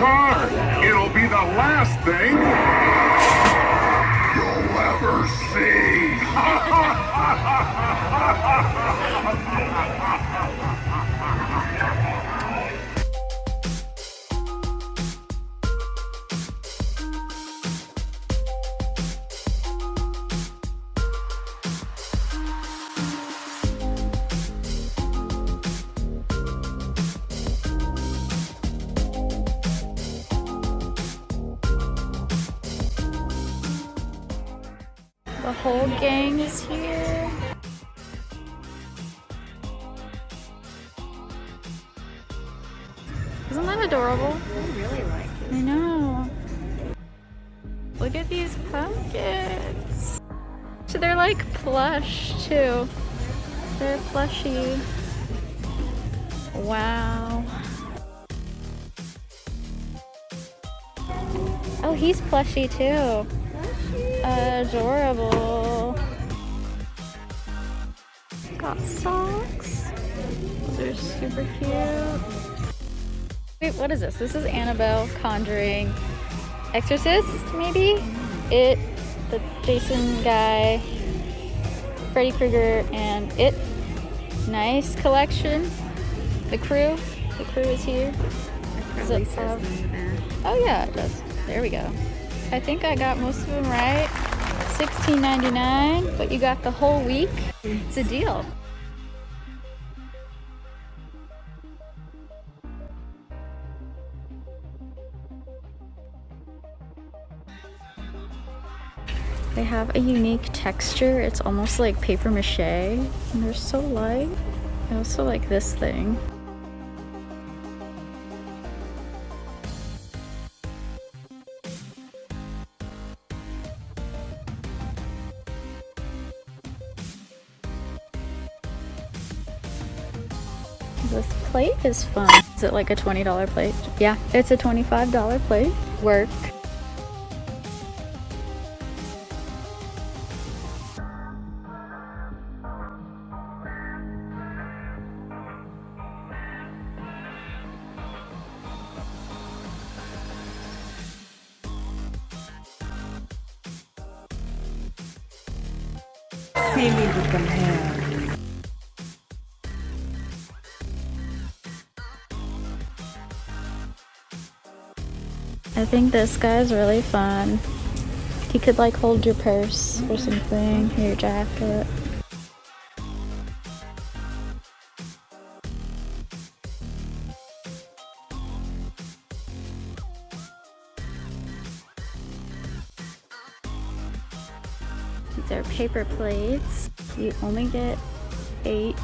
car. It'll be the last thing you'll ever see. whole gang is here. Isn't that adorable? I really like it. I know. Look at these pumpkins. So they're like plush too. They're plushy. Wow. Oh, he's plushy too. Adorable. Got socks. Those are super cute. Wait, what is this? This is Annabelle Conjuring Exorcist, maybe? It, the Jason guy, Freddy Krueger, and It. Nice collection. The crew. The crew is here. Does it have... Oh yeah, it does. There we go. I think I got most of them right. $16.99, but you got the whole week. It's a deal. They have a unique texture. It's almost like paper mache, and they're so light. I also like this thing. This plate is fun. Is it like a $20 plate? Yeah, it's a $25 plate. Work. Think this guy's really fun. He could like hold your purse or something, your jacket. These are paper plates. You only get eight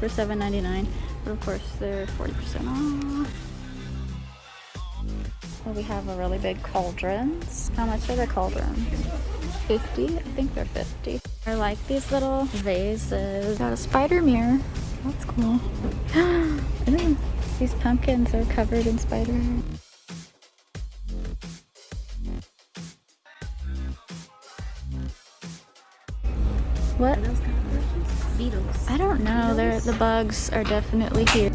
for $7.99, but of course they're 40% off. We have a really big cauldrons. How much are the cauldrons? 50? I think they're 50. I like these little vases. Got a spider mirror. That's cool. Ooh, these pumpkins are covered in spider. What? Beetles. I don't know. They're, the bugs are definitely here.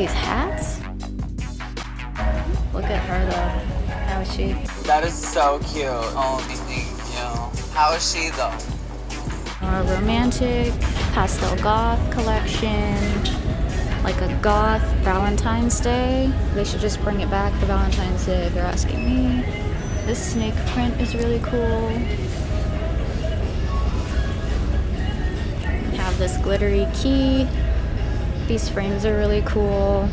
These hats? Look at her though. How is she? That is so cute. Oh, thank you. How is she though? A romantic pastel goth collection. Like a goth Valentine's Day. They should just bring it back for Valentine's Day if you're asking me. This snake print is really cool. Have this glittery key. These frames are really cool.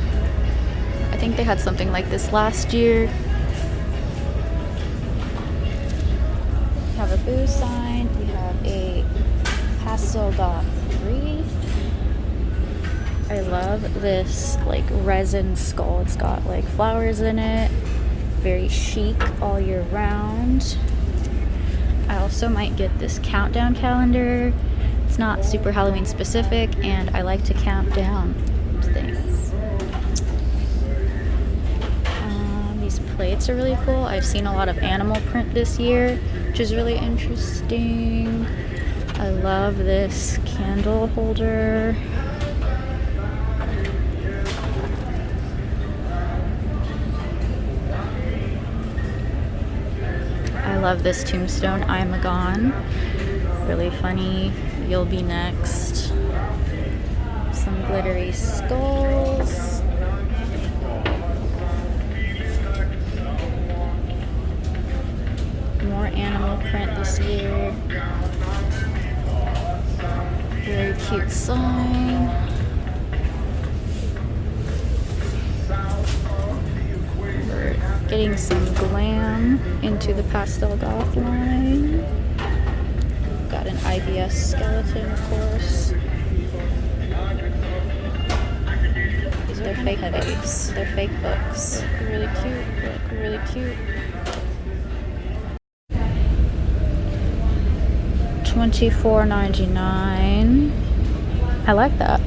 I think they had something like this last year. We have a boo sign. We have a pastel dot three. I love this like resin skull. It's got like flowers in it. Very chic all year round. I also might get this countdown calendar it's not super Halloween specific and I like to count down things. Um, these plates are really cool. I've seen a lot of animal print this year, which is really interesting. I love this candle holder. I love this tombstone, I'm a gone. Really funny. You'll be next. Some glittery skulls. More animal print this year. Very cute sign. We're getting some glam into the pastel goth line. IBS skeleton, of course. These are fake books. They're fake books. They're really cute. Look, really cute. Twenty-four ninety-nine. I like that.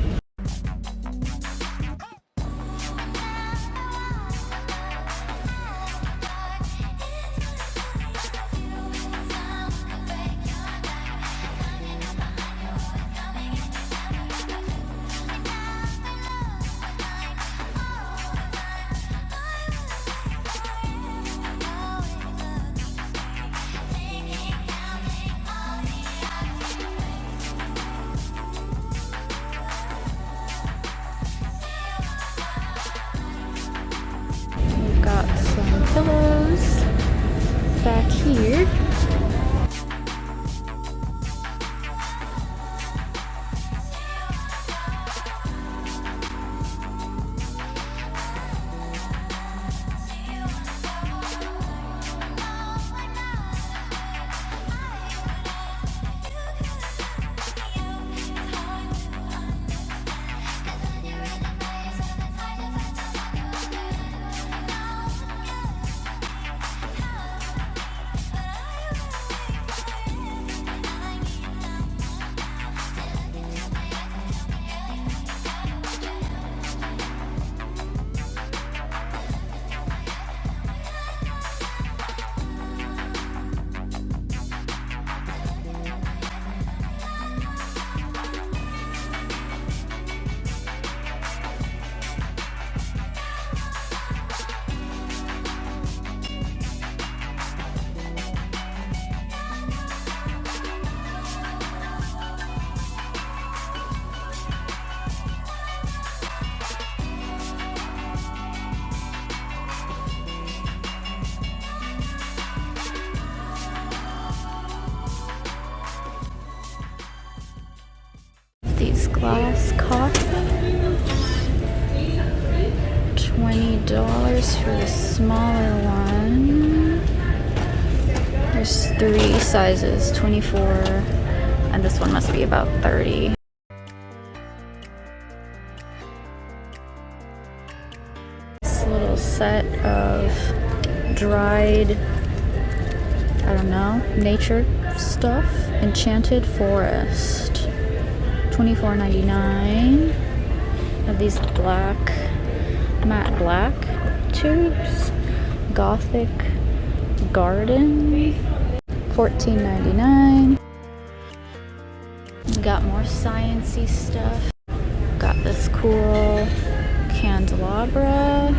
Pillows back here. These glass. Twenty dollars for the smaller one. There's three sizes, 24, and this one must be about 30. This little set of dried, I don't know, nature stuff. Enchanted Forest. $24.99 of these black matte black tubes gothic garden $14.99 got more sciency stuff. Got this cool candelabra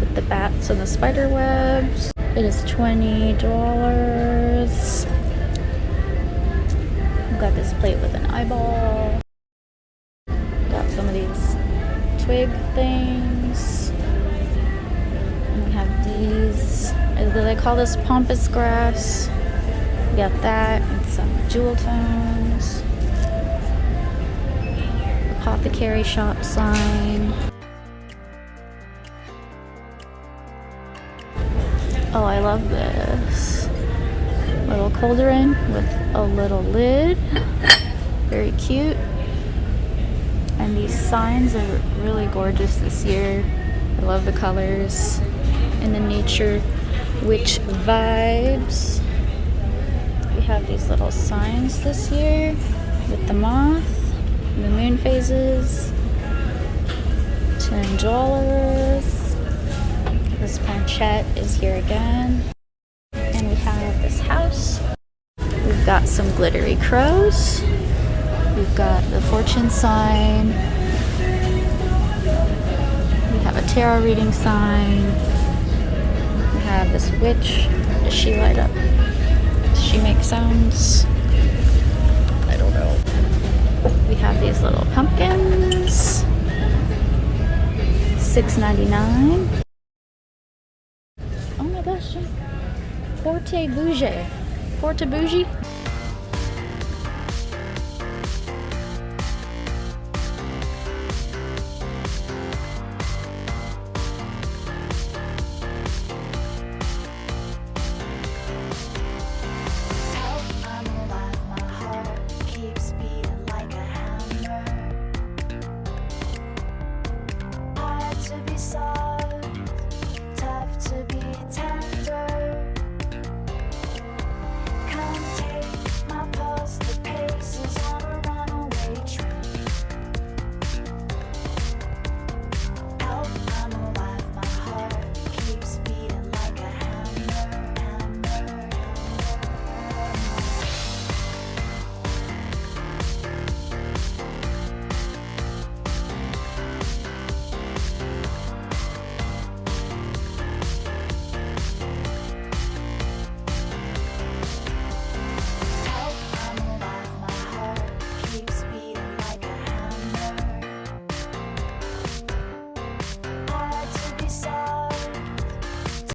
with the bats and the spider webs. It is $20 got this plate with an eyeball twig things. And we have these. uh, They call this pampas grass. We got that and some jewel tones. Apothecary shop sign. Oh, I love this. Little cauldron with a little lid. Very cute. And these signs are really gorgeous this year. I love the colors and the nature witch vibes. We have these little signs this year with the moth, the moon phases. Dollars. This planchette is here again. And we have this house. We've got some glittery crows. We've got the fortune sign. We have a tarot reading sign. We have this witch. Does she light up? Does she make sounds. I don't know. We have these little pumpkins. $6.99. Oh my gosh. Porte Bougie. Porte Bougie?